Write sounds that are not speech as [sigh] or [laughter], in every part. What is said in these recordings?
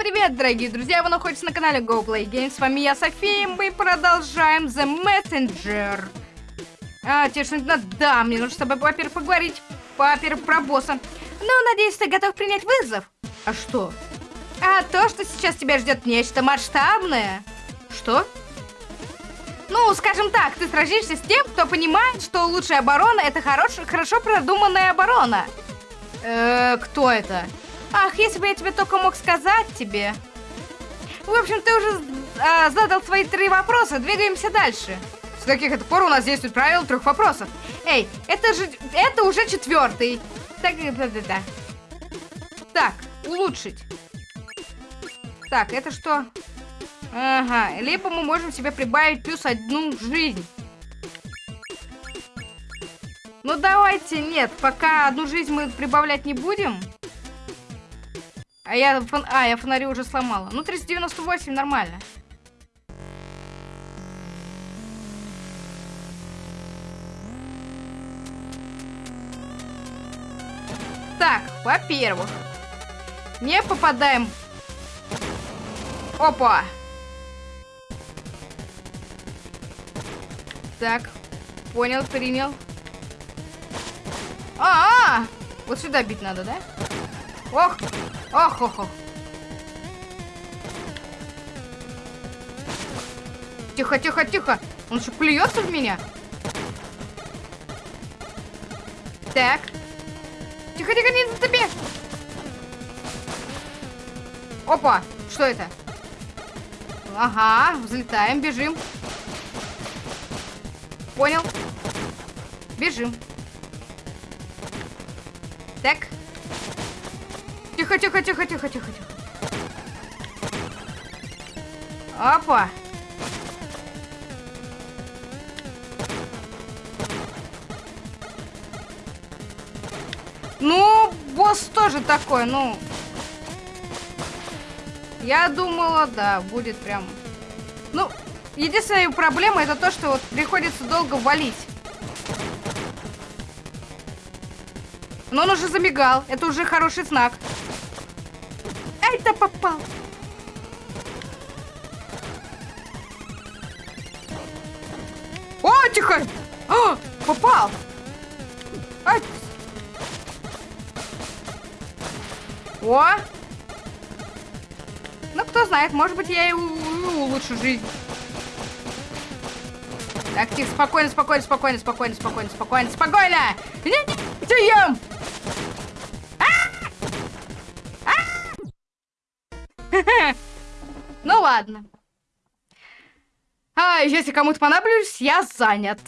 привет, дорогие друзья! Вы находитесь на канале Go Play Games. С вами я, София, и мы продолжаем The Messenger. А, тебе что-нибудь надо? Да, мне нужно с тобой, во-первых, поговорить. Во-первых, про босса. Ну, надеюсь, ты готов принять вызов. А что? А то, что сейчас тебя ждет нечто масштабное. Что? Ну, скажем так, ты сразишься с тем, кто понимает, что лучшая оборона это хорош, хорошо продуманная оборона. Э, кто это? Ах, если бы я тебе только мог сказать тебе. В общем, ты уже э, задал свои три вопроса, двигаемся дальше. С каких это пор у нас действует правило трех вопросов? Эй, это же, это уже четвертый. Так, да, да, да. Так, улучшить. Так, это что? Ага, либо мы можем себе прибавить плюс одну жизнь. Ну давайте, нет, пока одну жизнь мы прибавлять не будем. А я, фон... а, я фонари уже сломала. Ну, 398 нормально. Так, во-первых, не попадаем... Опа! Так, понял, принял. А, -а, -а! Вот сюда бить надо, да? Ох! Ох, ох, ох. Тихо, тихо, тихо. Он что, плюется в меня? Так. Тихо, тихо, не за тебе. Опа, что это? Ага, взлетаем, бежим. Понял. Бежим. Тихо, тихо, тихо, тихо, тихо. Опа. Ну, босс тоже такой, ну... Я думала, да, будет прям... Ну, единственная проблема это то, что вот приходится долго валить. Но он уже замигал. Это уже хороший знак. Ай-то попал. О, тихо! О, попал! Ай! О! Ну, кто знает, может быть, я и улучшу жизнь. Так, тихо, спокойно, спокойно, спокойно, спокойно, спокойно, спокойно, спокойно! Не, не, ем! Ладно. А, если кому-то понадоблюсь, я занят.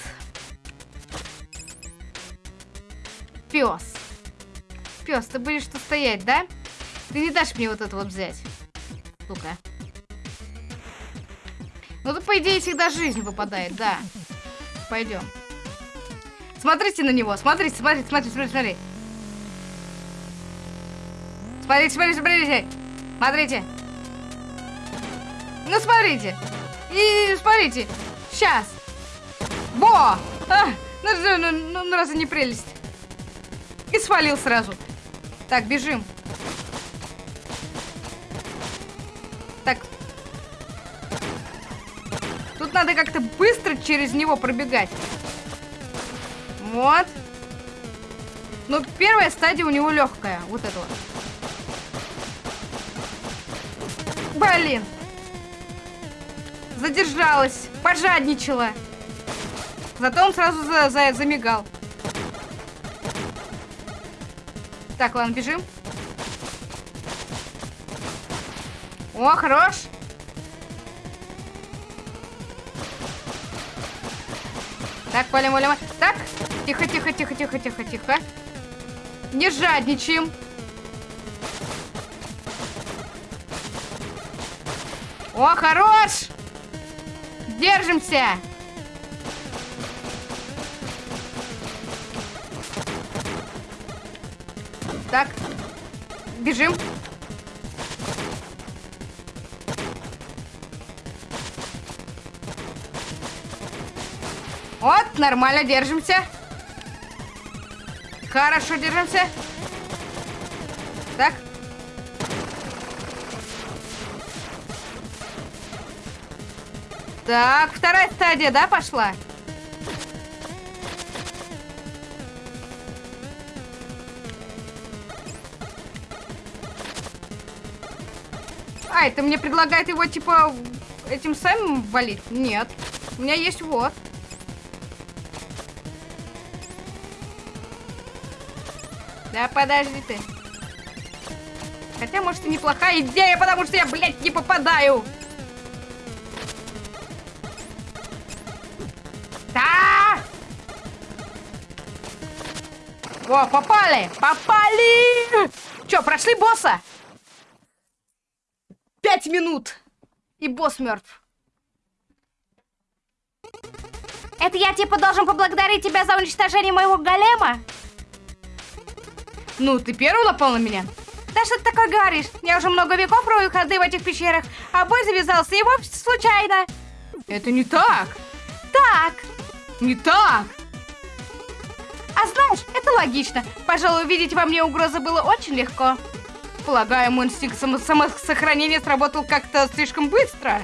Пес. Пес, ты будешь тут стоять, да? Ты не дашь мне вот это вот взять. Ну-ка. Ну, тут, по идее, всегда жизнь выпадает, да. Пойдем. Смотрите на него, смотрите, смотрите, смотрите, смотрите, смотрите. Смотрите, смотрите, смотрите. Смотрите. Ну, смотрите. И смотрите. Сейчас. Во! А, ну, ну, ну, ну, разве не прелесть? И свалил сразу. Так, бежим. Так. Тут надо как-то быстро через него пробегать. Вот. Ну, первая стадия у него легкая. Вот это вот. Блин. Задержалась. Пожадничала. Зато он сразу за, за, замигал. Так, ладно, бежим. О, хорош. Так, валим, валим. Так, тихо, тихо, тихо, тихо, тихо, тихо. Не жадничаем. О, хорош! Держимся! Так, бежим. Вот, нормально держимся. Хорошо держимся. Так, вторая стадия, да, пошла? А, это мне предлагает его, типа, этим самым валить? Нет. У меня есть вот. Да подожди ты. Хотя, может, и неплохая идея, потому что я, блядь, не попадаю. О, попали! Попали! Че, прошли босса? Пять минут! И босс мертв. Это я типа должен поблагодарить тебя за уничтожение моего голема? Ну, ты первый напал на меня? Да что ты такое говоришь? Я уже много веков рою ходы в этих пещерах, а бой завязался и вовсе случайно. Это не так. Так. Не так. А знаешь, это логично. Пожалуй, увидеть во мне угрозу было очень легко. Полагаю, мой инстинкт само самосохранения сработал как-то слишком быстро.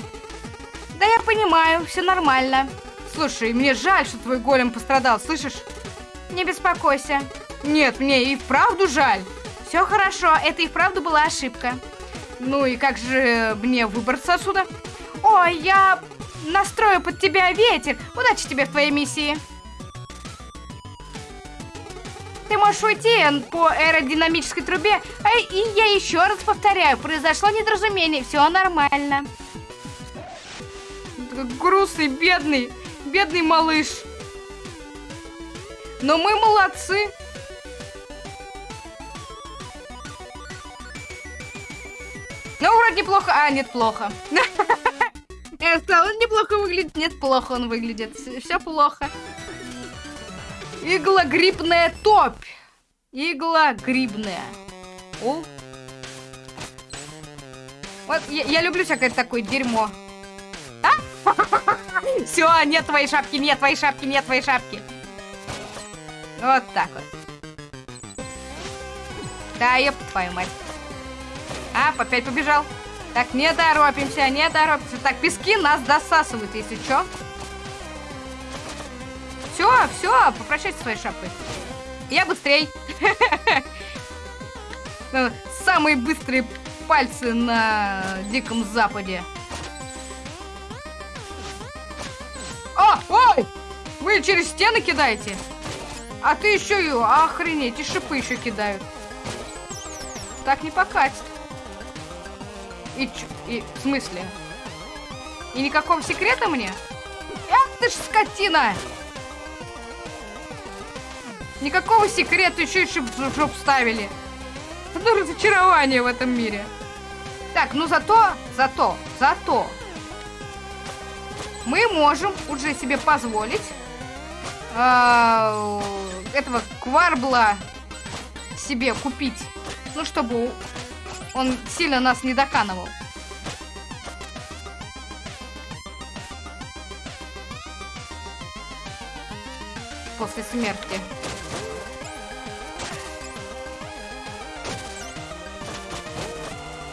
Да я понимаю, все нормально. Слушай, мне жаль, что твой голем пострадал, слышишь? Не беспокойся. Нет, мне и вправду жаль. Все хорошо, это и вправду была ошибка. Ну и как же мне выбраться отсюда? Ой, я настрою под тебя ветер. Удачи тебе в твоей миссии. Можешь уйти по аэродинамической трубе, и я еще раз повторяю, произошло недоразумение, все нормально. Грустный, бедный, бедный малыш. Но мы молодцы. Ну, вроде неплохо. А, нет, плохо. [laughs] Он неплохо выглядит. Нет, плохо он выглядит. Все плохо. Иглогрибная топь. Иглогрибная. О. Вот, я, я люблю всякое такое дерьмо. А? [laughs] Все, нет твоей шапки, нет твоей шапки, нет твоей шапки. Вот так вот. Да, ёб твою мать. А, опять побежал. Так, не торопимся, не торопимся. Так, пески нас досасывают, если что. Все, все, попрощайся своей шапкой. Я быстрей. Ну, самые быстрые пальцы на Диком Западе. О, ой! Вы через стены кидаете? А ты еще и... Охренеть, и шипы еще кидают. Так не покатит. И, и в смысле? И никакого секрета мне? Эх ты ж скотина! Никакого секрета еще и в жоп ставили. Одно разочарование в этом мире. Так, ну зато, зато, зато мы можем уже себе позволить э, этого кварбла себе купить. Ну, чтобы он сильно нас не доканывал. После смерти.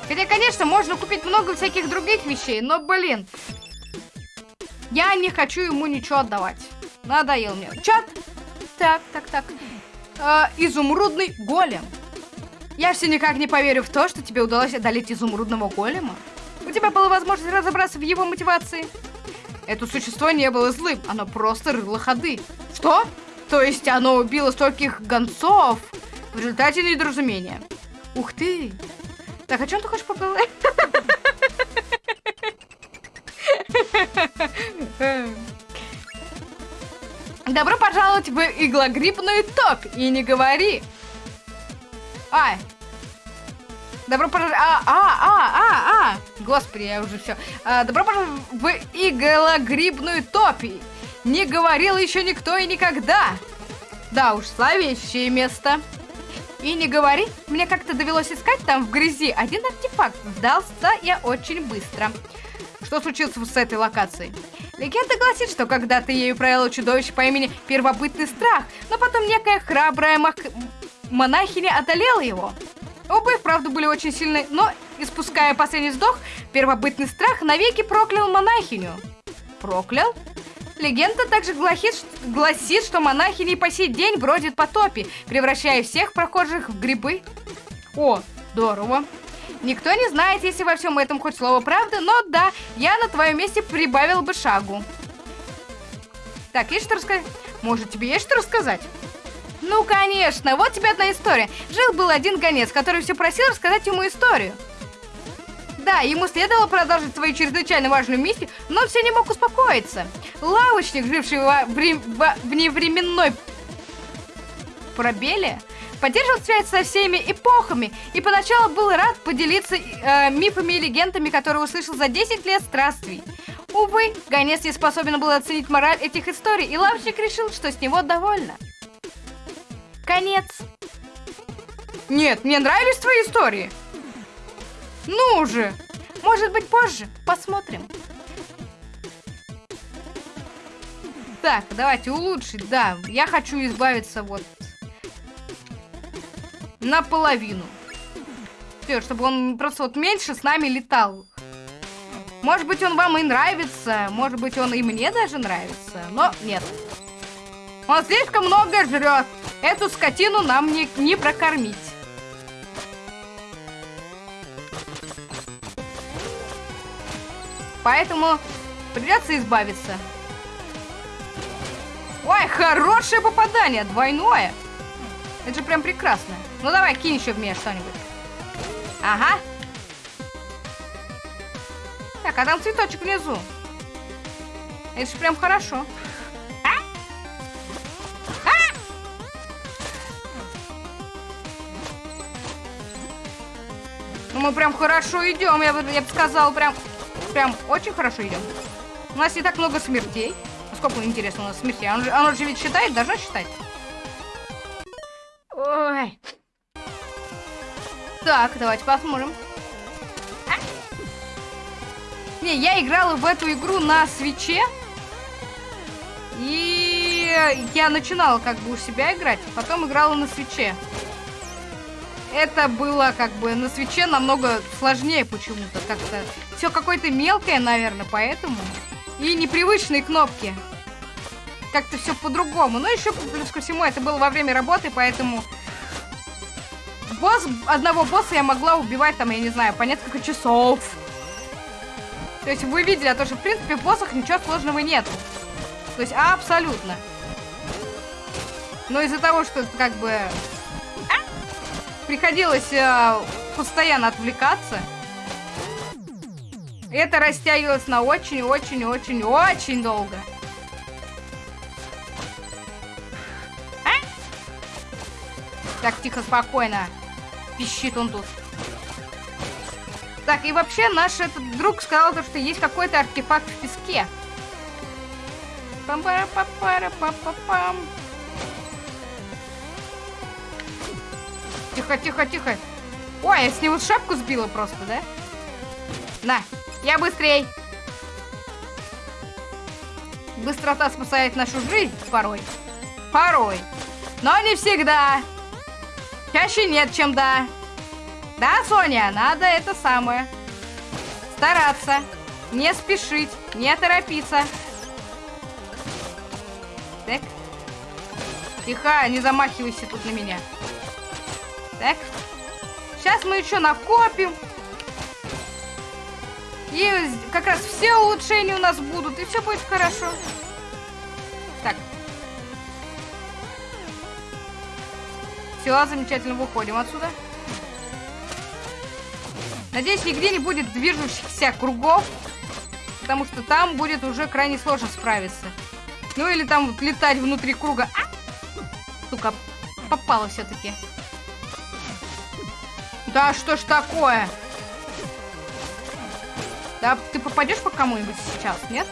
Хотя, конечно, можно купить много всяких других вещей, но, блин, я не хочу ему ничего отдавать. Надоел мне. Чат. Так, так, так. Э, изумрудный голем. Я все никак не поверю в то, что тебе удалось одолеть изумрудного голема. У тебя была возможность разобраться в его мотивации. Это существо не было злым, оно просто рыло ходы. Что? То есть оно убило стольких гонцов в результате недоразумения. Ух ты! Так, о чем ты хочешь поговорить? Добро пожаловать в иглогриппную топь. И не говори. А. Добро пожаловать... А, а, а, а, а. Господи, я уже все. А, добро пожаловать в иглогрибную топь. Не говорил еще никто и никогда. Да уж, славящее место. И не говори, мне как-то довелось искать там в грязи один артефакт. Сдался я очень быстро. Что случилось с этой локацией? Легенда гласит, что когда-то ею правило чудовище по имени Первобытный Страх, но потом некая храбрая мах... монахиня одолела его. Оба и вправду были очень сильны, но, испуская последний вздох, Первобытный Страх навеки проклял монахиню. проклял? Легенда также гласит, гласит, что монахини по сей день бродят по топе, превращая всех прохожих в грибы. О, здорово. Никто не знает, если во всем этом хоть слово правды, но да, я на твоем месте прибавил бы шагу. Так, есть что рассказать? Может, тебе есть что рассказать? Ну, конечно, вот тебе одна история. Жил-был один гонец, который все просил рассказать ему историю. Да, ему следовало продолжить свою чрезвычайно важную миссию, но он все не мог успокоиться. Лавочник, живший во, вре, во вневременной пробеле, поддерживал связь со всеми эпохами и поначалу был рад поделиться э, мифами и легендами, которые услышал за 10 лет странствий. Увы, гонец не способен был оценить мораль этих историй, и лавочник решил, что с него довольно. Конец. Нет, мне нравились твои истории. Ну уже. Может быть позже. Посмотрим. Так, давайте улучшить. Да, я хочу избавиться вот наполовину. Все, чтобы он просто вот меньше с нами летал. Может быть, он вам и нравится, может быть, он и мне даже нравится, но нет. Он слишком много жрет. Эту скотину нам не, не прокормить. Поэтому придется избавиться. Ой, хорошее попадание, двойное. Это же прям прекрасно. Ну давай, кинь еще в меня что-нибудь. Ага. Так, а там цветочек внизу. Это же прям хорошо. А? А? Ну, мы прям хорошо идем, я бы, я бы сказала, прям, прям очень хорошо идем. У нас не так много смертей. Сколько, интересно, у нас смертей? Оно, оно же ведь считает, должно считать. Ой. Так, давайте посмотрим. А? Не, я играла в эту игру на свече. И я начинала как бы у себя играть, потом играла на свече. Это было как бы на свече намного сложнее почему-то. Как-то все какое-то мелкое, наверное, поэтому. И непривычные кнопки как-то все по-другому. Но еще плюс ко всему это было во время работы, поэтому босс, одного босса я могла убивать там, я не знаю, по несколько часов. То есть вы видели, а то, что в принципе в боссах ничего сложного нет. То есть абсолютно. Но из-за того, что как бы приходилось э, постоянно отвлекаться, это растягивалось на очень-очень-очень-очень долго. Так, тихо, спокойно. Пищит он тут. Так, и вообще наш этот друг сказал, то, что есть какой-то артефакт в песке. пам пара па пара па па пам Тихо, тихо, тихо. Ой, я с него шапку сбила просто, да? На, я быстрей. Быстрота спасает нашу жизнь порой. Порой. Но не всегда. Чаще нет, чем да. Да, Соня, надо это самое. Стараться. Не спешить, не торопиться. Так. Тихо, не замахивайся тут на меня. Так. Сейчас мы еще накопим. И как раз все улучшения у нас будут, и все будет хорошо. Так, Все, замечательно, выходим отсюда. Надеюсь, нигде не будет движущихся кругов, потому что там будет уже крайне сложно справиться. Ну или там вот летать внутри круга. А! Сука, попало все-таки. Да что ж такое? Да, ты попадешь по кому-нибудь сейчас, нет?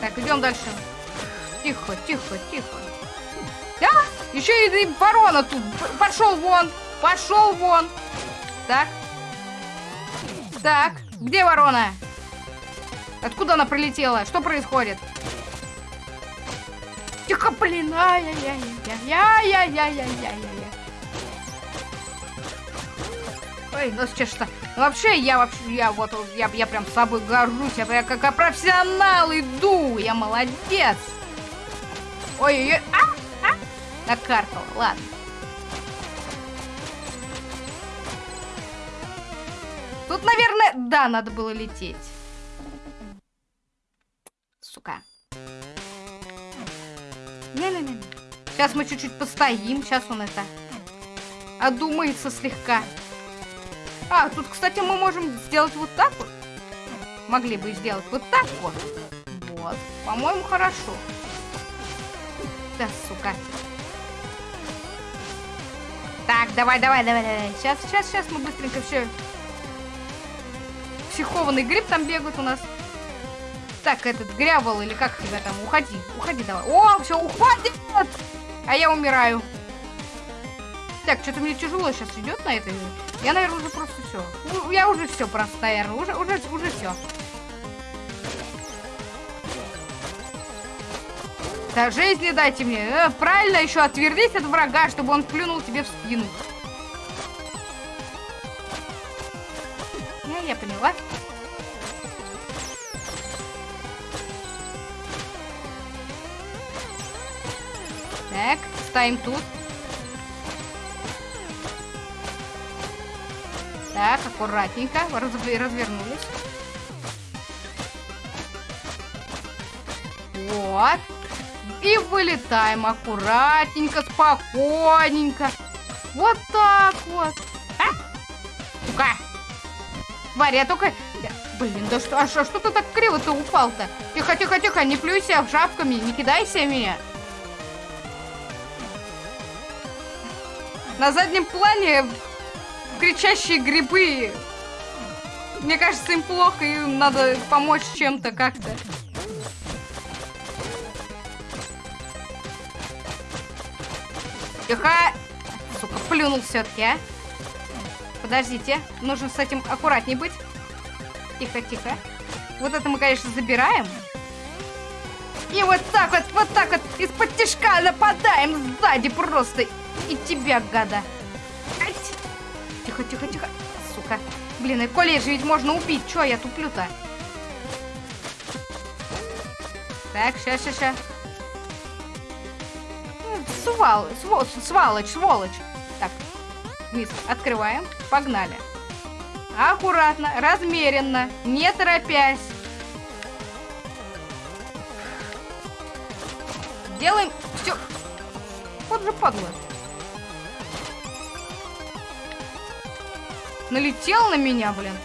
Так, идем дальше. Тихо, тихо, тихо. Да? Еще и ворона тут. Пошел вон. Пошел вон. Так. Так. Где ворона? Откуда она прилетела? Что происходит? Тихо, блин. Ай-яй-яй-яй-яй-яй-яй-яй-яй-яй. Ой, ну что? Вообще, я вообще, я вот, я, я прям собой горжусь. Я, я как профессионал иду. Я молодец. Ой-ой-ой. А, а. Накаркал, ладно. Тут, наверное, да, надо было лететь. Сука. Не-не-не. Сейчас мы чуть-чуть постоим. Сейчас он это одумается слегка. А, тут, кстати, мы можем сделать вот так вот. Могли бы сделать вот так вот. Вот. По-моему, хорошо. Да, сука. Так, давай, давай, давай, давай. Сейчас, сейчас, сейчас мы быстренько все... Психованный гриб там бегает у нас. Так, этот грявол или как тебя там? Уходи, уходи давай. О, все, уходит! А я умираю. Так, что-то мне тяжело сейчас идет на этой. Я, наверное, уже просто все. Ну, я уже все просто, наверное. Уже, уже, уже все. Да жизни дайте мне. Э, правильно еще отвернись от врага, чтобы он плюнул тебе в спину. Я, я поняла. Так, ставим тут. Так, аккуратненько. Раз, развернулись. Вот. И вылетаем аккуратненько, спокойненько. Вот так вот. А? Сука. Варя, только... Блин, да что, а что, что ты так криво-то упал-то? Тихо, тихо, тихо, не плюйся шапками, не кидайся меня. На заднем плане кричащие грибы. Мне кажется, им плохо, им надо помочь чем-то как-то. Тихо! Сука, плюнул все-таки, а? Подождите, нужно с этим аккуратней быть. Тихо, тихо. Вот это мы, конечно, забираем. И вот так вот, вот так вот из-под тяжка нападаем сзади просто. И тебя, гада. Тихо, тихо, тихо. Сука. Блин, и колледж ведь можно убить. Чё я туплю-то? Так, сейчас, сейчас, сейчас. Свал, свол, сволочь, сволочь. Так, вниз открываем. Погнали. Аккуратно, размеренно, не торопясь. Делаем все. Вот же падла. Налетел на меня, блин.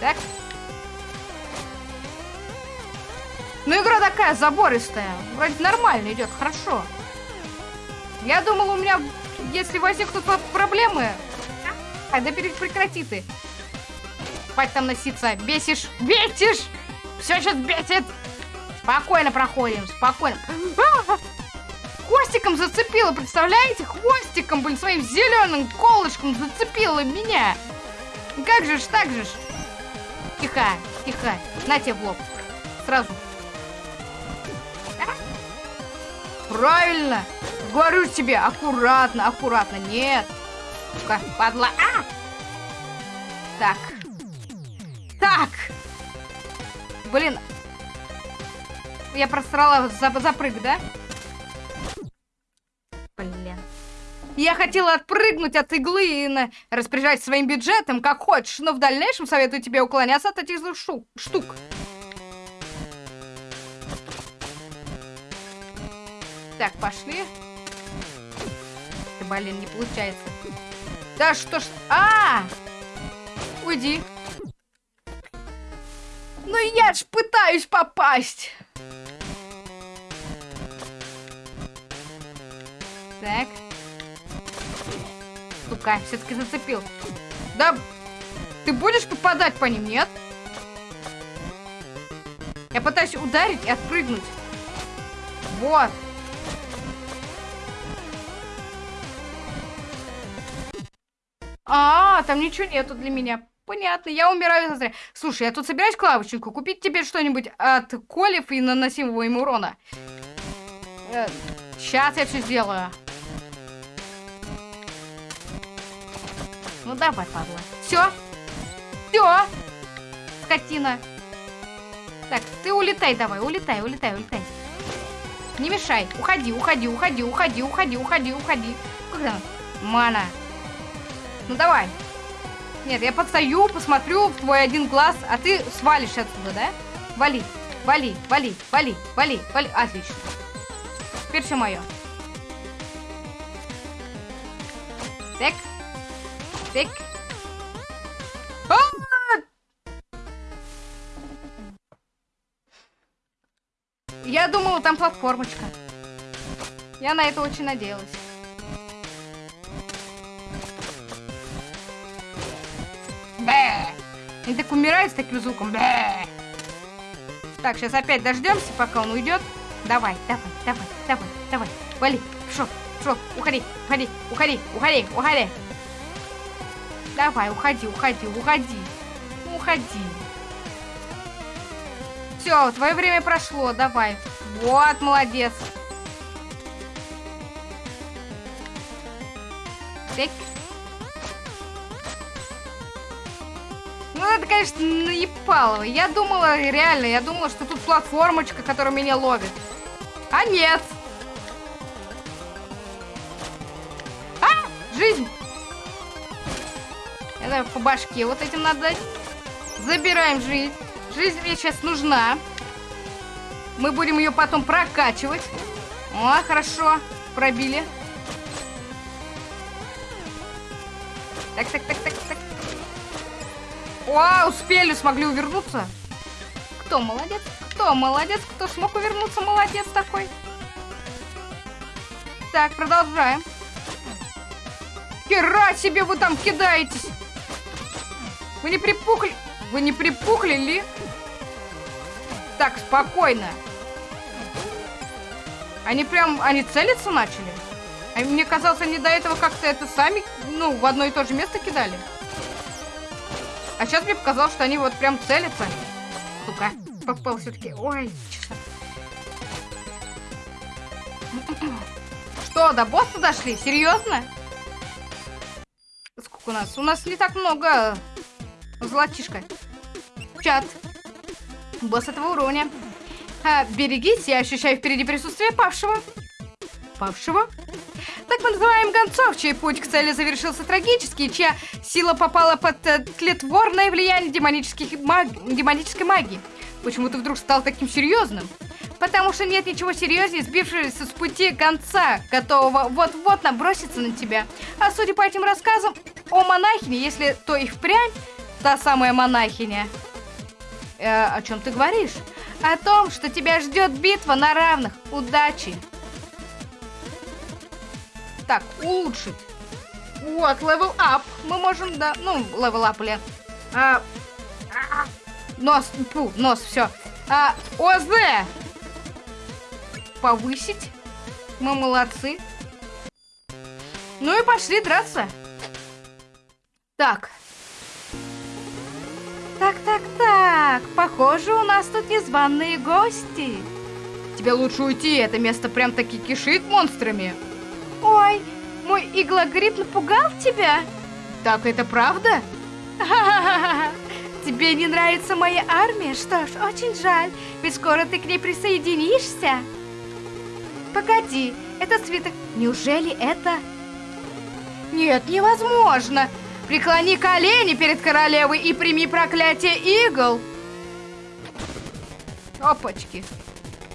Так. Ну, игра такая забористая. Вроде нормально идет, хорошо. Я думал, у меня, если возникнут проблемы... А, да прекрати ты. Хватит там носиться. Бесишь, бесишь! Все сейчас бесит! Спокойно проходим, спокойно. Хвостиком зацепила, представляете? Хвостиком, блин, своим зеленым колышком зацепила меня. Как же ж, так же ж. Тихо, тихо. На тебе в лоб. Сразу. Правильно. Говорю тебе, аккуратно, аккуратно. Нет. Сука, падла. А! Так. Так. Блин. Я просрала за запрыг, да? Я хотела отпрыгнуть от иглы и распоряжать своим бюджетом, как хочешь, но в дальнейшем советую тебе уклоняться от этих штук. штук. Так, пошли. Блин, не получается. Да что ж... А! Уйди. Ну я ж пытаюсь попасть. Так. Сука, все-таки зацепил. Да, ты будешь попадать по ним, нет? Я пытаюсь ударить и отпрыгнуть. Вот. А, там ничего нету для меня. Понятно, я умираю зазря. Слушай, я тут собираюсь клавочку купить тебе что-нибудь от колев и наносимого им урона. Э, сейчас я все сделаю. Ну давай, падла. Все. Все. Скотина. Так, ты улетай давай, улетай, улетай, улетай. Не мешай. Уходи, уходи, уходи, уходи, уходи, уходи, уходи. Как там? Мана. Ну давай. Нет, я подстаю, посмотрю в твой один глаз, а ты свалишь отсюда, да? Вали, вали, вали, вали, вали, вали. Отлично. Теперь все мое. Так. Так. А! Я думала, там платформочка. Я на это очень надеялась. Бэ! Они так умирают с таким звуком. Бэ! Так, сейчас опять дождемся, пока он уйдет. Давай, давай, давай, давай, давай. Вали, шо, шо, уходи, уходи, уходи, уходи, уходи. Давай, уходи, уходи, уходи. Уходи. Все, твое время прошло, давай. Вот, молодец. Так. Ну, это, конечно, наебалово. Я думала, реально, я думала, что тут платформочка, которая меня ловит. А нет. А, жизнь. Это по башке вот этим надо дать. Забираем жизнь. Жизнь мне сейчас нужна. Мы будем ее потом прокачивать. О, хорошо. Пробили. Так, так, так, так, так. О, успели, смогли увернуться. Кто молодец? Кто молодец? Кто смог увернуться? Молодец такой. Так, продолжаем. Хера себе вы там кидаетесь. Вы не припухли? Вы не припухли ли? Так, спокойно. Они прям, они целиться начали? А мне казалось, они до этого как-то это сами, ну, в одно и то же место кидали. А сейчас мне показалось, что они вот прям целятся. Сука, попал все-таки. Ой, часа. Что, до босса дошли? Серьезно? Сколько у нас? У нас не так много. Золотишко. Чат. Босс этого уровня. А, берегись, я ощущаю впереди присутствие павшего. Павшего? Так мы называем гонцов, чей путь к цели завершился трагически, чья сила попала под э, тлетворное влияние демонических маг... демонической магии. Почему ты вдруг стал таким серьезным? Потому что нет ничего серьезнее сбившегося с пути конца, готового вот-вот наброситься на тебя. А судя по этим рассказам о монахине, если то и впрямь та самая монахиня. Э, о чем ты говоришь? О том, что тебя ждет битва на равных. Удачи! Так, улучшить. Вот, level up. Мы можем, да, ну, level up, блин. А, а, нос, фу, нос, все. А, ОЗ. Повысить. Мы молодцы. Ну и пошли драться. Так. Так, так, так. Похоже, у нас тут незваные гости. Тебе лучше уйти, это место прям таки кишит монстрами. Ой, мой иглогриб напугал тебя? Так это правда? [laughs] Тебе не нравится моя армия? Что ж, очень жаль, ведь скоро ты к ней присоединишься. Погоди, это свиток. Неужели это... Нет, невозможно. Преклони колени перед королевой и прими проклятие игл. Опачки.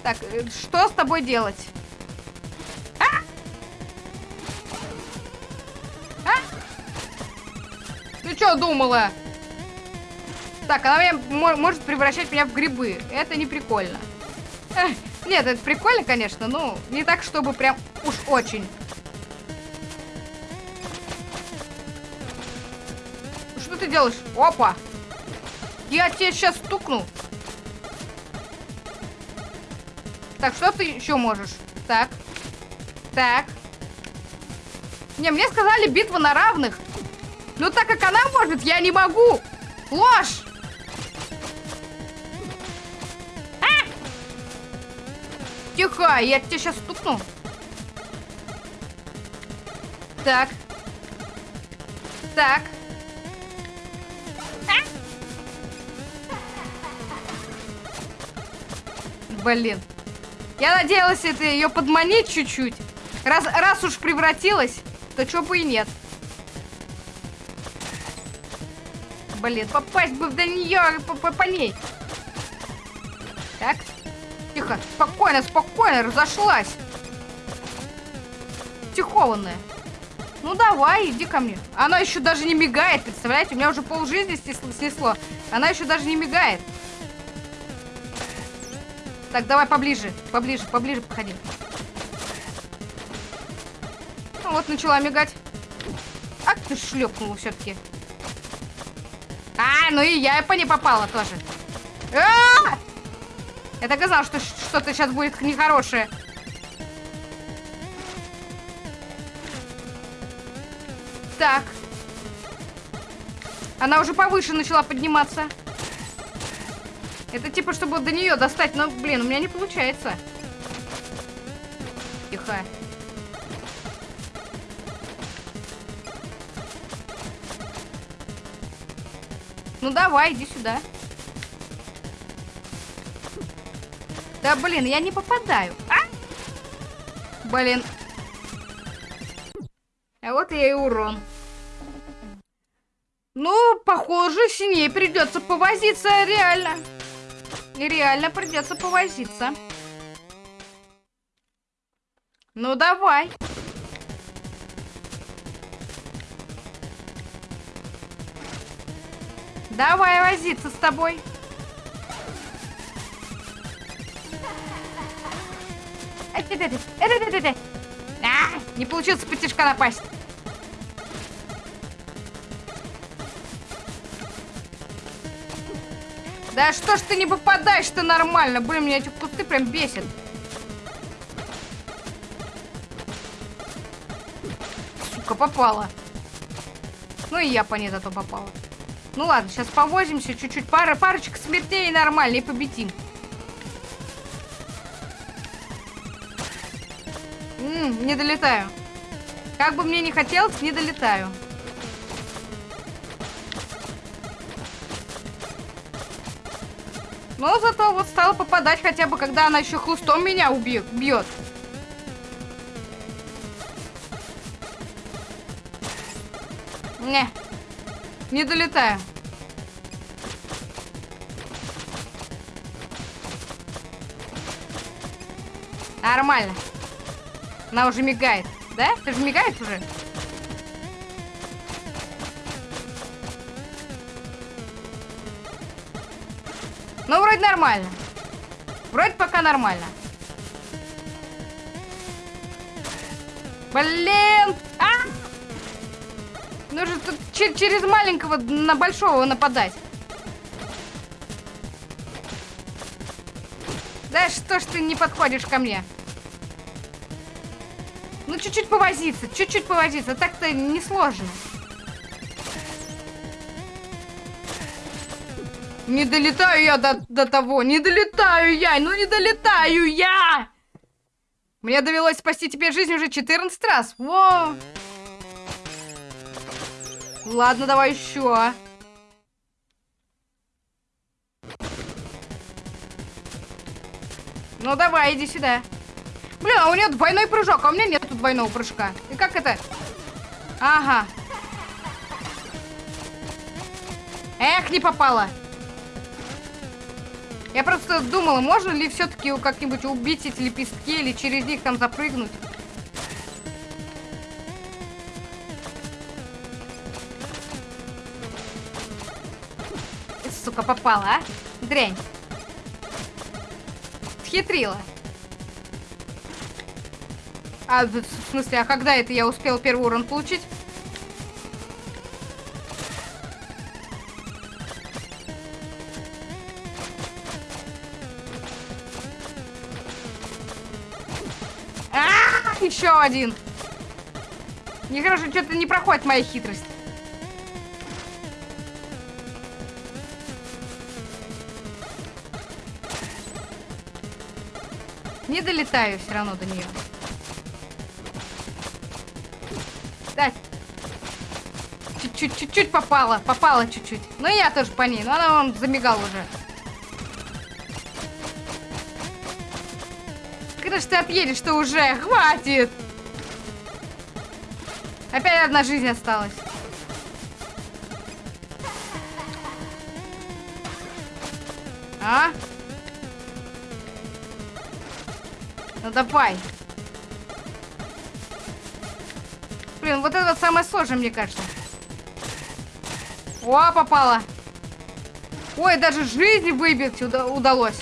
Так, э, что с тобой делать? Ты что думала? Так, она меня, может превращать меня в грибы. Это не прикольно. Эх, нет, это прикольно, конечно, но не так, чтобы прям уж очень. Ты делаешь? Опа! Я тебе сейчас стукну. Так, что ты еще можешь? Так. Так. Не, мне сказали битва на равных. Ну так как она может, я не могу. Ложь. А! Тихо, я тебя сейчас стукну. Так. Так. Блин. Я надеялась это ее подманить чуть-чуть. Раз, раз уж превратилась, то чё бы и нет. Блин, попасть бы до нее по, по, по ней. Так. Тихо, спокойно, спокойно, разошлась. Тихованная. Ну давай, иди ко мне. Она еще даже не мигает, представляете? У меня уже пол жизни снесло. Она еще даже не мигает. Так, давай поближе, поближе, поближе подходи. Ну вот, начала мигать. А ты шлепнула все-таки. А, ну и я по ней попала тоже. А -а -а! Я так знал, что что-то сейчас будет нехорошее. Так. Она уже повыше начала подниматься. Это типа, чтобы до нее достать. Но, блин, у меня не получается. Тихо. Ну давай, иди сюда. Да блин, я не попадаю. А? Блин. А вот я и урон. Ну, похоже, с ней придется повозиться реально. Реально придется повозиться. Ну, давай. Давай возиться с тобой. А, не получилось потяжка напасть. Да что ж ты не попадаешь-то нормально? Блин, меня эти кусты прям бесят. Сука, попала. Ну и я по ней зато попала. Ну ладно, сейчас повозимся чуть-чуть. Пара, парочка смертей нормально и победим. М -м, не долетаю. Как бы мне не хотелось, не долетаю. Но зато вот стала попадать хотя бы, когда она еще хлыстом меня убьет. бьет. Не. Не долетаю. Нормально. Она уже мигает. Да? Ты же мигаешь уже? Ну, вроде нормально. Вроде пока нормально. Блин! А! Нужно тут через маленького на большого нападать. Да что ж ты не подходишь ко мне? Ну, чуть-чуть повозиться, чуть-чуть повозиться. Так-то несложно. Не долетаю я до, до того, не долетаю я, ну не долетаю я! Мне довелось спасти тебе жизнь уже 14 раз. Во! Ладно, давай еще. Ну давай, иди сюда. Блин, а у нее двойной прыжок, а у меня нет двойного прыжка. И как это? Ага. Эх, не попала. Я просто думала, можно ли все-таки как-нибудь убить эти лепестки или через них там запрыгнуть. Сука, попала, а? Дрянь. Схитрила. А, в смысле, а когда это я успел первый урон получить? Еще один. Нехорошо, что-то не проходит моя хитрость. Не долетаю все равно до нее. Да. Чуть-чуть попала. Попала чуть-чуть. И я тоже по ней. Но она вон замигал уже. Когда же ты отъедешь-то уже? Хватит! Опять одна жизнь осталась. А? Ну давай. Блин, вот это вот самое сложное, мне кажется. О, попала. Ой, даже жизнь выбить уда удалось.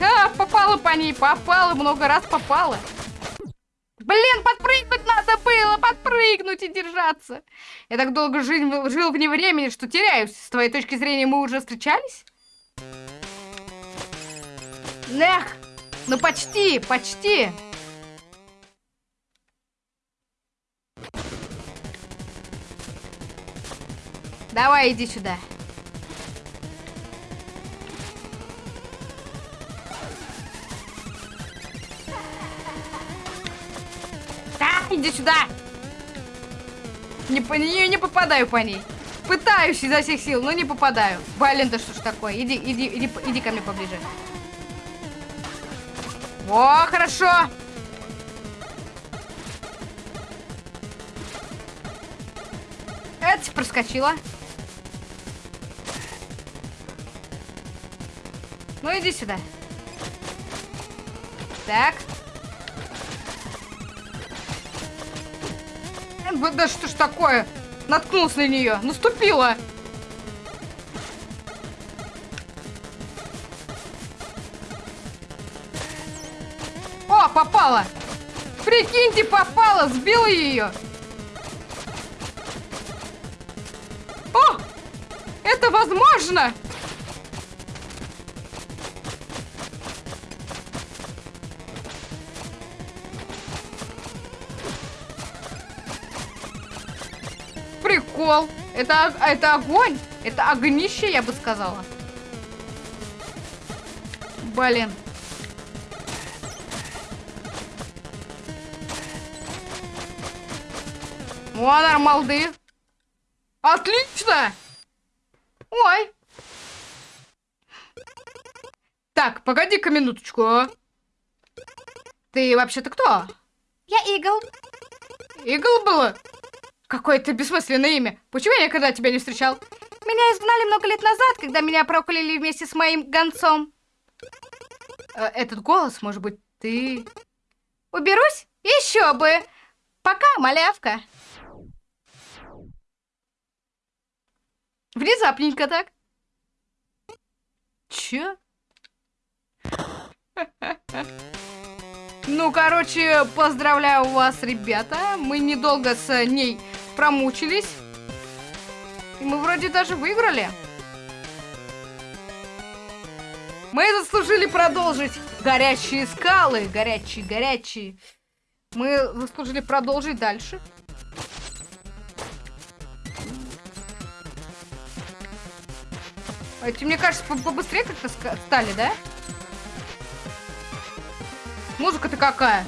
А, попала по ней, попала, много раз попала. Блин, подпрыгнуть надо было, подпрыгнуть и держаться. Я так долго жил, жил вне времени, что теряюсь. С твоей точки зрения мы уже встречались? Эх, ну почти, почти. Давай, иди сюда. Иди сюда. Не, не, не попадаю по ней. Пытаюсь изо всех сил, но не попадаю. Блин, да что ж такое? Иди, иди, иди, иди ко мне поближе. О, хорошо. Это проскочила. Ну, иди сюда. Так. Да что ж такое? Наткнулся на нее. Наступила. О, попала. Прикиньте, попала. Сбила ее. О, это возможно. Это, это огонь. Это огнище, я бы сказала. Блин. О, нормалды. Отлично! Ой. Так, погоди-ка минуточку. Ты вообще-то кто? Я Игл. Игл было? Какое-то бессмысленное имя. Почему я никогда тебя не встречал? Меня изгнали много лет назад, когда меня прокляли вместе с моим гонцом. Э, этот голос, может быть, ты... Уберусь? Еще бы. Пока, малявка. Внезапненько так. Че? [laughs] Ну, короче, поздравляю вас, ребята. Мы недолго с ней промучились. И мы вроде даже выиграли. Мы заслужили продолжить. Горячие скалы, горячие, горячие. Мы заслужили продолжить дальше. Эти, мне кажется, побыстрее как-то стали, да? Музыка-то какая?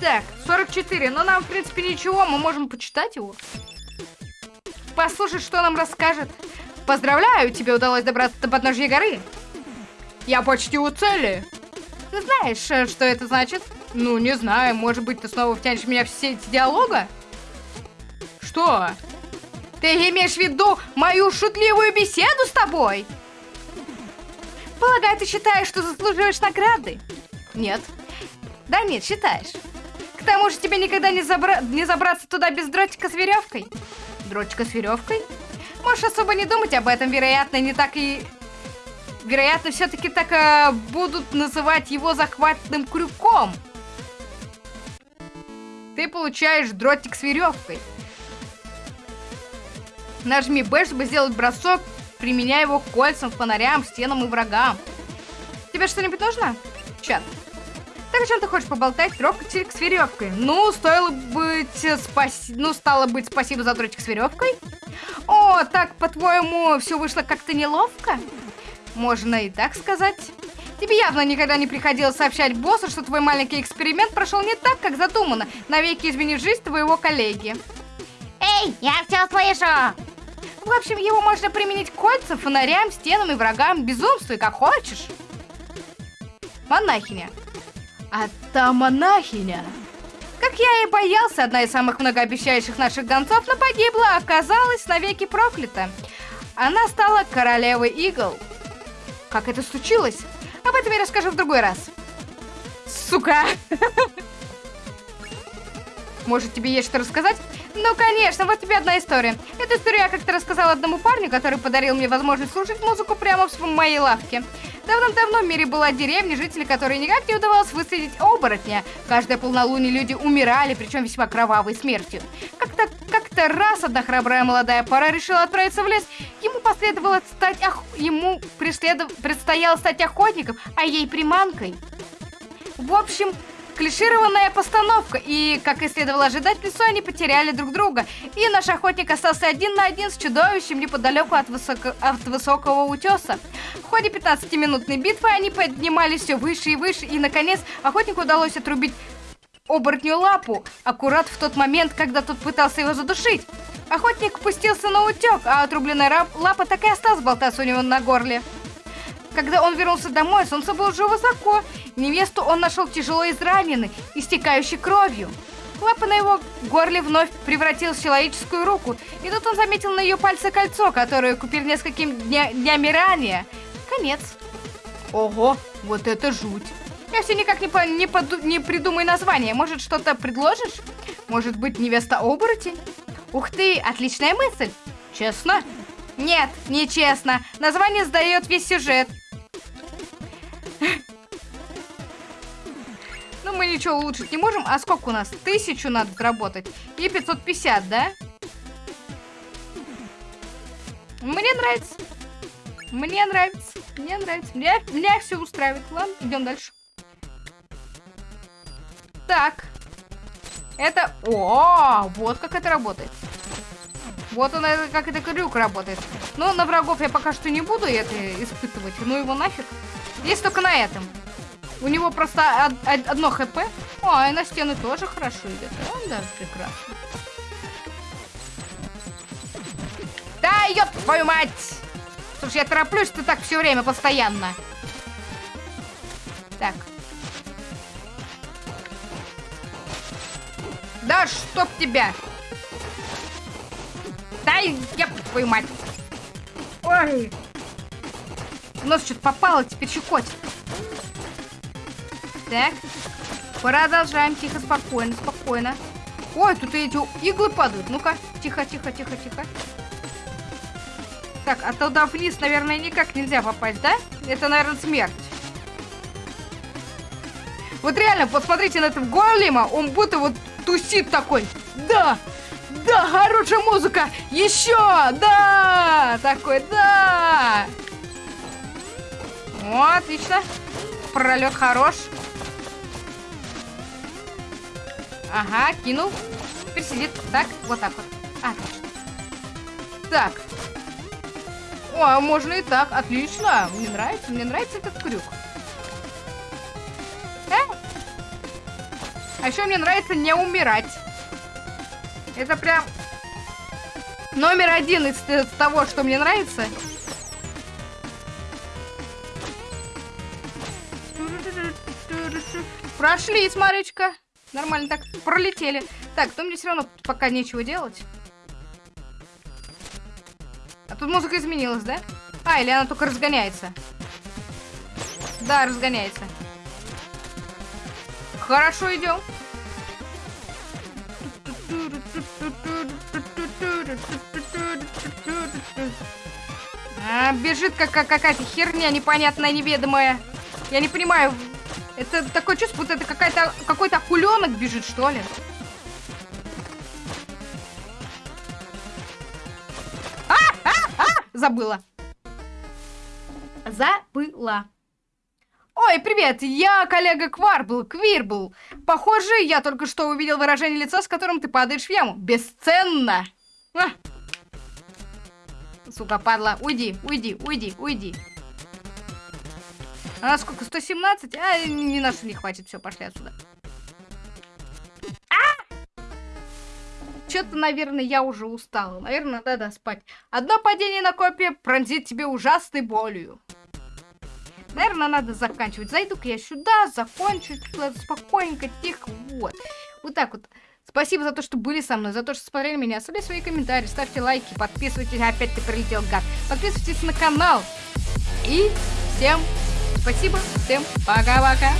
Так, 44. Ну, нам, в принципе, ничего. Мы можем почитать его. Послушать, что нам расскажет. Поздравляю, тебе удалось добраться до подножья горы. Я почти у цели. Ты знаешь, э, что это значит? Ну, не знаю. Может быть, ты снова втянешь меня в все эти диалога? Что? Ты имеешь в виду мою шутливую беседу с тобой? Полагаю, ты считаешь, что заслуживаешь награды? Нет. Да нет, считаешь. К тому же тебе никогда не, забра... не забраться туда без дротика с веревкой. Дротика с веревкой? Можешь особо не думать об этом, вероятно, не так и... Вероятно, все-таки так э, будут называть его захватным крюком. Ты получаешь дротик с веревкой. Нажми B, чтобы сделать бросок, применяя его к кольцам, фонарям, стенам и врагам. Тебе что-нибудь нужно? Чат. Так о чем ты хочешь поболтать? Трогатель с веревкой. Ну, стоило быть э, спаси... Ну, стало быть, спасибо за дротик с веревкой. О, так, по-твоему, все вышло как-то неловко? Можно и так сказать. Тебе явно никогда не приходилось сообщать боссу, что твой маленький эксперимент прошел не так, как задумано, навеки изменив жизнь твоего коллеги. Эй, я все слышу! В общем, его можно применить к кольцам, фонарям, стенам и врагам, безумствуй, как хочешь. Монахиня. А та монахиня. Как я и боялся, одна из самых многообещающих наших гонцов, но погибла, а оказалась навеки проклята. Она стала королевой игл. Как это случилось? Об этом я расскажу в другой раз. Сука! [laughs] Может, тебе есть что рассказать? Ну, конечно, вот тебе одна история. Эту историю я как-то рассказала одному парню, который подарил мне возможность слушать музыку прямо в моей лавке. Давным-давно в мире была деревня, жители которой никак не удавалось выследить оборотня. Каждое полнолуние люди умирали, причем весьма кровавой смертью. Как-то как, -то, раз одна храбрая молодая пара решила отправиться в лес. Ему последовало стать ох... ему преследов... предстояло стать охотником, а ей приманкой. В общем, Клишированная постановка, и, как и следовало ожидать, лесу они потеряли друг друга, и наш охотник остался один на один с чудовищем неподалеку от, высоко... от высокого утеса. В ходе 15-минутной битвы они поднимались все выше и выше, и, наконец, охотнику удалось отрубить оборотню лапу, аккурат в тот момент, когда тот пытался его задушить. Охотник пустился на утек, а отрубленная лапа так и осталась болтаться у него на горле. Когда он вернулся домой, солнце было уже высоко. Невесту он нашел тяжело израненной, истекающей кровью. Лапа на его горле вновь превратилась в человеческую руку, и тут он заметил на ее пальце кольцо, которое купил несколькими дня днями ранее. Конец. Ого, вот это жуть. Я все никак не, по не, поду не придумаю название. Может, что-то предложишь? Может быть, невеста-оборотень? Ух ты, отличная мысль. Честно? Нет, нечестно. Название сдает весь сюжет. Ничего улучшить не можем. А сколько у нас? Тысячу надо заработать. И 550, да? Мне нравится. Мне нравится. Мне нравится. Меня, меня все устраивает. Ладно, идем дальше. Так. Это... О, вот как это работает. Вот он, как это крюк работает. Но на врагов я пока что не буду это испытывать. Ну его нафиг. Есть только на этом. У него просто одно хп. О, и на стены тоже хорошо идет. Он даже прекрасно. Да, ёб твою мать! Слушай, я тороплюсь, ты так все время, постоянно. Так. Да чтоб тебя! Дай, я твою мать! Ой! У нас что-то попало, теперь щекотит. Так. Продолжаем. Тихо, спокойно, спокойно. Ой, тут эти иглы падают. Ну-ка, тихо, тихо, тихо, тихо. Так, а туда вниз, наверное, никак нельзя попасть, да? Это, наверное, смерть. Вот реально, посмотрите на этого голема, он будто вот тусит такой. Да, да, хорошая музыка, еще, да, такой, да. О, отлично. Пролет хорош. Ага, кинул. Теперь сидит так, вот так вот. Отлично. Так. О, а можно и так. Отлично. Мне нравится, мне нравится этот крюк. Э? А еще мне нравится не умирать. Это прям номер один из, из того, что мне нравится. Прошли, смотрите-ка. Нормально так пролетели. Так, то мне все равно пока нечего делать. А тут музыка изменилась, да? А, или она только разгоняется? Да, разгоняется. Хорошо, идем. А, бежит как какая-то херня непонятная, неведомая. Я не понимаю, это такое чувство, будто это какая-то какой-то акуленок бежит, что ли. А, а, а! Забыла. Забыла. Ой, привет, я коллега Кварбл, Квирбл. Похоже, я только что увидел выражение лица, с которым ты падаешь в яму. Бесценно. А. Сука, падла, уйди, уйди, уйди, уйди. А сколько? 117? А, не хватит. Все, пошли отсюда. А! Что-то, наверное, я уже устала. Наверное, надо спать. Одно падение на копье пронзит тебе ужасной болью. Наверное, надо заканчивать. Зайду-ка я сюда, закончу спокойненько, тихо. Вот. Вот так вот. Спасибо за то, что были со мной, за то, что смотрели меня. Оставляйте свои комментарии, ставьте лайки, подписывайтесь. Опять ты прилетел, гад. Подписывайтесь на канал. И всем спасибо, всем пока-пока.